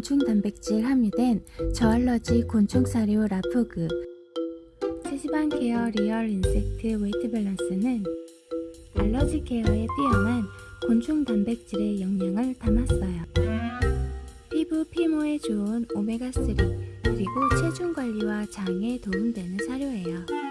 곤충 단백질 함유된 저알러지 곤충 사료 라푸그 세시반 케어 Real Insect Weight Balance는 알러지 케어에 뛰어난 곤충 단백질의 영양을 담았어요. 피부 피모에 좋은 오메가3 그리고 체중 관리와 장에 도움되는 사료예요.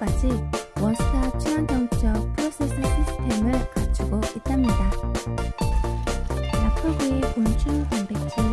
정도까지 원스타 친환경적 프로세스 시스템을 갖추고 있답니다. 라프구의 곤충 단백질